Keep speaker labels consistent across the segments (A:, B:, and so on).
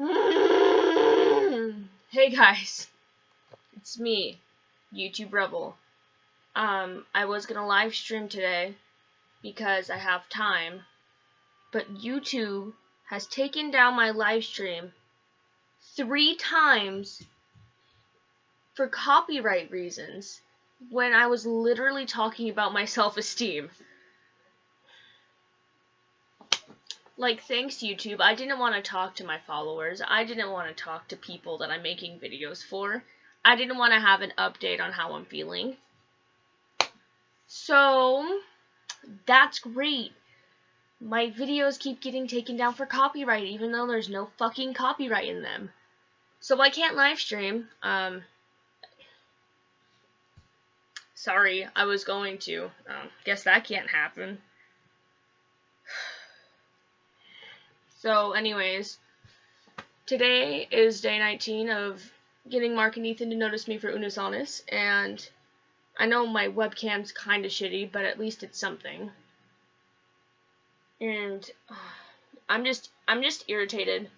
A: Hey guys, it's me, YouTube Rebel. Um, I was gonna live stream today because I have time, but YouTube has taken down my live stream three times for copyright reasons when I was literally talking about my self-esteem. Like thanks YouTube. I didn't want to talk to my followers. I didn't want to talk to people that I'm making videos for. I didn't want to have an update on how I'm feeling. So that's great. My videos keep getting taken down for copyright even though there's no fucking copyright in them. So I can't live stream. Um Sorry, I was going to. Um, guess that can't happen. So, anyways, today is day 19 of getting Mark and Ethan to notice me for Unus Annus, and I know my webcam's kind of shitty, but at least it's something. And uh, I'm just I'm just irritated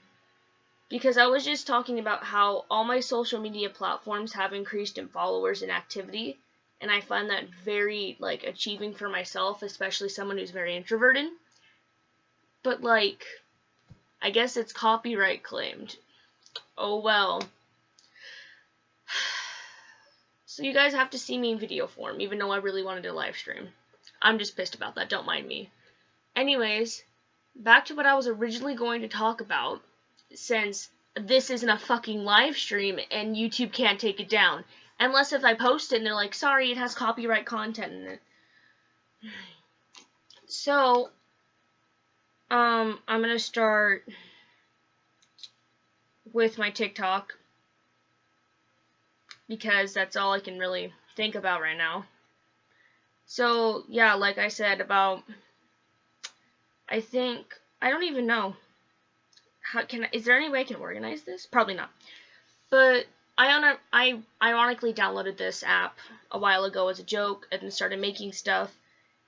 A: because I was just talking about how all my social media platforms have increased in followers and activity, and I find that very like achieving for myself, especially someone who's very introverted. But like I guess it's copyright claimed. Oh well. So you guys have to see me in video form, even though I really wanted to live stream. I'm just pissed about that, don't mind me. Anyways, back to what I was originally going to talk about, since this isn't a fucking live stream and YouTube can't take it down. Unless if I post it and they're like, sorry, it has copyright content in it. So, um, I'm gonna start with my TikTok because that's all I can really think about right now. So, yeah, like I said about I think I don't even know how can is there any way I can organize this? Probably not. But I on I ironically downloaded this app a while ago as a joke and started making stuff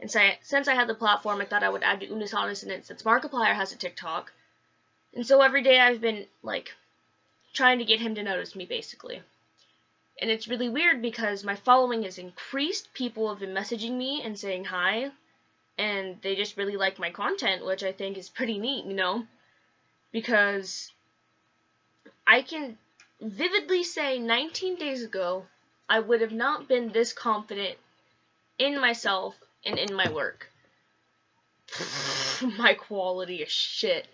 A: and say, since I had the platform, I thought I would add to Unus Annus and it since Markiplier has a TikTok. And so every day I've been, like, trying to get him to notice me, basically. And it's really weird because my following has increased. People have been messaging me and saying hi. And they just really like my content, which I think is pretty neat, you know? Because I can vividly say 19 days ago, I would have not been this confident in myself and in my work. my quality is shit.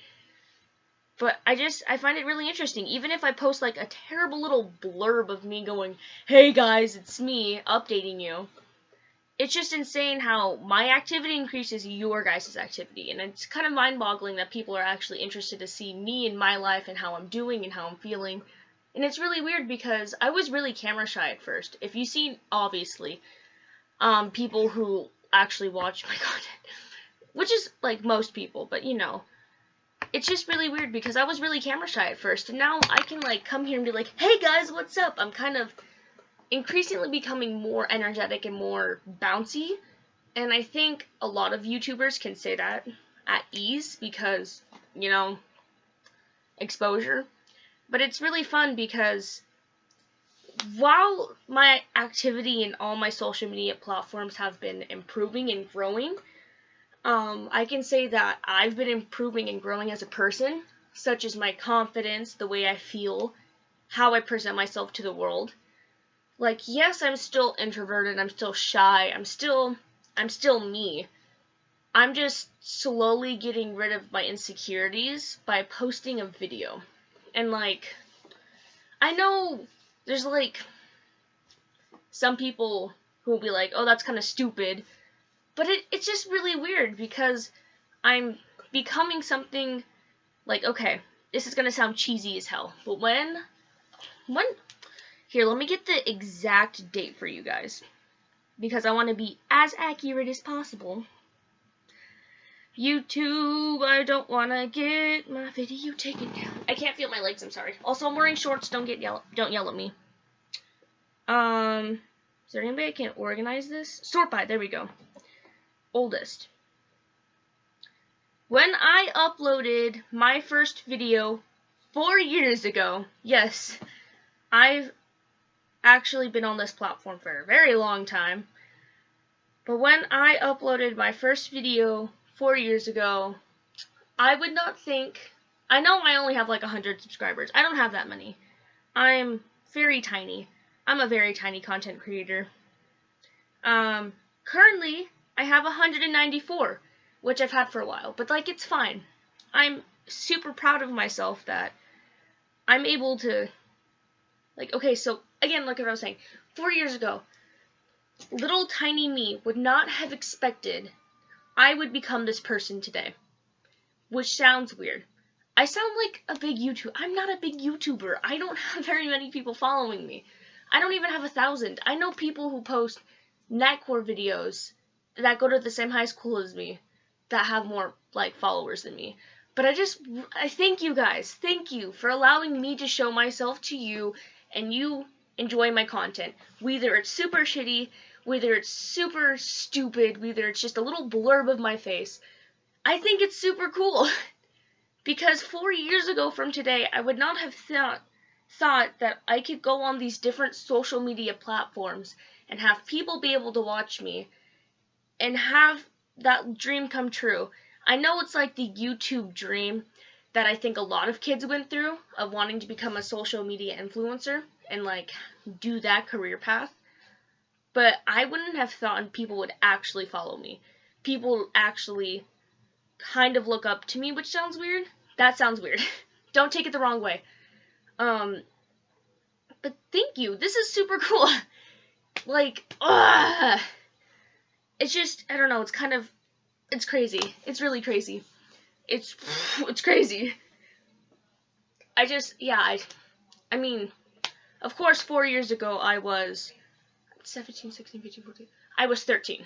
A: But I just, I find it really interesting. Even if I post like a terrible little blurb of me going, hey guys, it's me, updating you. It's just insane how my activity increases your guys' activity. And it's kind of mind boggling that people are actually interested to see me and my life and how I'm doing and how I'm feeling. And it's really weird because I was really camera shy at first. If you see, obviously, um, people who actually watch my content. Which is like most people, but you know. It's just really weird because I was really camera shy at first, and now I can like come here and be like, hey guys, what's up? I'm kind of increasingly becoming more energetic and more bouncy. And I think a lot of YouTubers can say that at ease because, you know, exposure. But it's really fun because while my activity in all my social media platforms have been improving and growing, um, I can say that I've been improving and growing as a person, such as my confidence, the way I feel, how I present myself to the world. Like, yes, I'm still introverted, I'm still shy, I'm still, I'm still me. I'm just slowly getting rid of my insecurities by posting a video. And like, I know there's like some people who will be like, oh, that's kind of stupid. But it, it's just really weird because I'm becoming something like, okay, this is going to sound cheesy as hell. But when, when, here, let me get the exact date for you guys. Because I want to be as accurate as possible. YouTube, I don't want to get my video taken down. I can't feel my legs, I'm sorry. Also, I'm wearing shorts, don't get yell don't yell at me. Um, is there anybody I can organize this? Sort by, there we go. Oldest. When I uploaded my first video four years ago, yes, I've actually been on this platform for a very long time. But when I uploaded my first video four years ago, I would not think. I know I only have like 100 subscribers. I don't have that many. I'm very tiny. I'm a very tiny content creator. Um, currently, I have 194, which I've had for a while, but like it's fine. I'm super proud of myself that I'm able to, like, okay, so again, look at what I was saying. Four years ago, little tiny me would not have expected I would become this person today. Which sounds weird. I sound like a big YouTuber. I'm not a big YouTuber. I don't have very many people following me. I don't even have a thousand. I know people who post Netcore videos that go to the same high school as me that have more like followers than me. But I just I thank you guys. Thank you for allowing me to show myself to you and you enjoy my content. Whether it's super shitty, whether it's super stupid, whether it's just a little blurb of my face. I think it's super cool. because 4 years ago from today, I would not have thought thought that I could go on these different social media platforms and have people be able to watch me and have that dream come true. I know it's like the YouTube dream that I think a lot of kids went through of wanting to become a social media influencer and like do that career path. But I wouldn't have thought people would actually follow me. People actually kind of look up to me, which sounds weird. That sounds weird. Don't take it the wrong way. Um but thank you. This is super cool. like, ugh. It's just I don't know, it's kind of it's crazy. It's really crazy. It's it's crazy. I just yeah, I I mean, of course 4 years ago I was 17, 16, 15, 14. I was 13.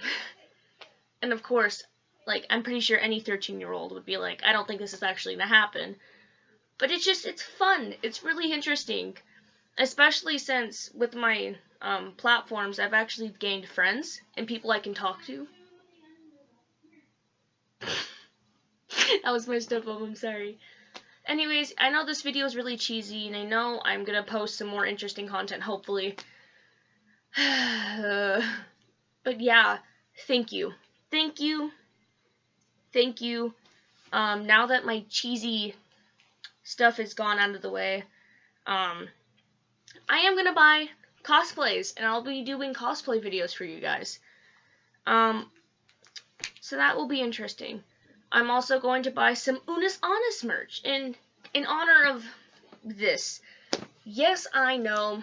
A: and of course, like I'm pretty sure any 13-year-old would be like, I don't think this is actually going to happen. But it's just it's fun. It's really interesting. Especially since with my um, platforms, I've actually gained friends and people I can talk to. that was my stuff up, I'm sorry. Anyways, I know this video is really cheesy, and I know I'm gonna post some more interesting content, hopefully. but yeah, thank you. Thank you. Thank you. Um, now that my cheesy stuff is gone out of the way, um, I am gonna buy cosplays, and I'll be doing cosplay videos for you guys. Um, so that will be interesting. I'm also going to buy some Unus Annus merch in in honor of this. Yes, I know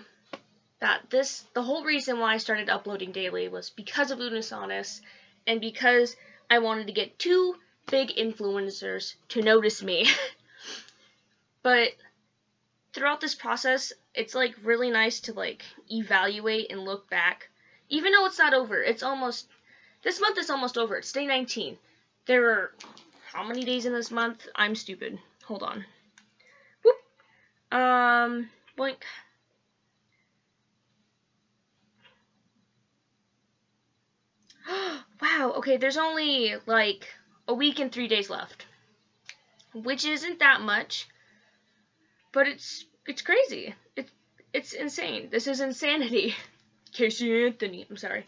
A: that this the whole reason why I started uploading daily was because of Unus Annus and because I wanted to get two big influencers to notice me. but throughout this process, it's like really nice to like evaluate and look back. Even though it's not over, it's almost this month is almost over. It's day 19. There are how many days in this month? I'm stupid. Hold on. Whoop. Um, blink. wow, okay, there's only like a week and three days left. Which isn't that much. But it's it's crazy. It's it's insane. This is insanity. Casey Anthony, I'm sorry.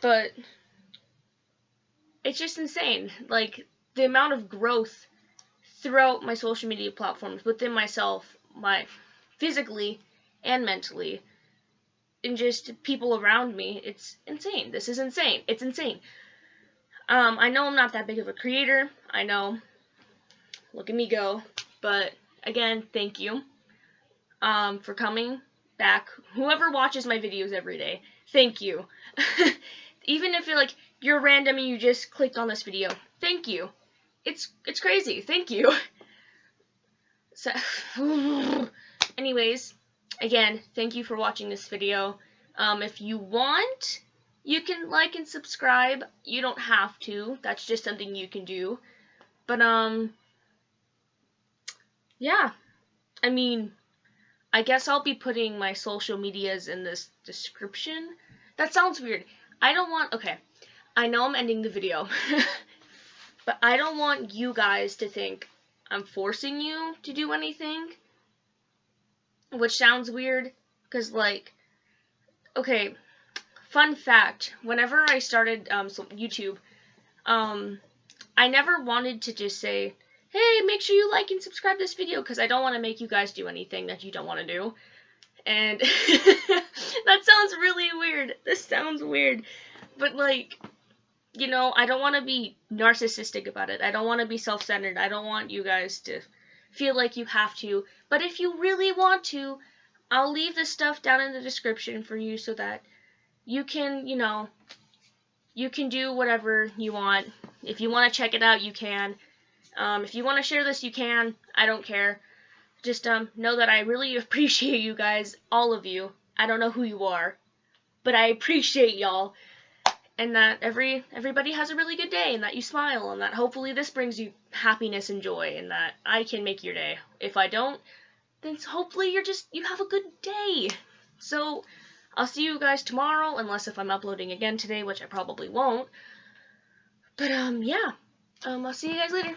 A: But it's just insane. Like the amount of growth throughout my social media platforms within myself, my physically and mentally, and just people around me. It's insane. This is insane. It's insane. Um, I know I'm not that big of a creator. I know. Look at me go. But again, thank you um, for coming back. Whoever watches my videos every day, thank you. Even if you're like you're random and you just clicked on this video, thank you. It's it's crazy. Thank you. So, anyways, again, thank you for watching this video. Um, if you want, you can like and subscribe. You don't have to. That's just something you can do. But um, yeah. I mean, I guess I'll be putting my social medias in this description. That sounds weird. I don't want. Okay, I know I'm ending the video. But I don't want you guys to think I'm forcing you to do anything. Which sounds weird because like okay fun fact whenever i started um, youtube um, i never wanted to just say hey make sure you like and subscribe this video because i don't want to make you guys do anything that you don't want to do. And that sounds really weird. This sounds weird. But like you know i don't want to be narcissistic about it. I don't want to be self-centered. I don't want you guys to feel like you have to. But if you really want to, I'll leave the stuff down in the description for you so that you can, you know, you can do whatever you want. If you want to check it out, you can. Um, if you want to share this, you can. I don't care. Just um, know that I really appreciate you guys, all of you. I don't know who you are, but I appreciate y'all and that every everybody has a really good day and that you smile and that hopefully this brings you happiness and joy and that I can make your day. If I don't, then hopefully you're just you have a good day. So I'll see you guys tomorrow unless if I'm uploading again today, which I probably won't. But um yeah. Um I'll see you guys later.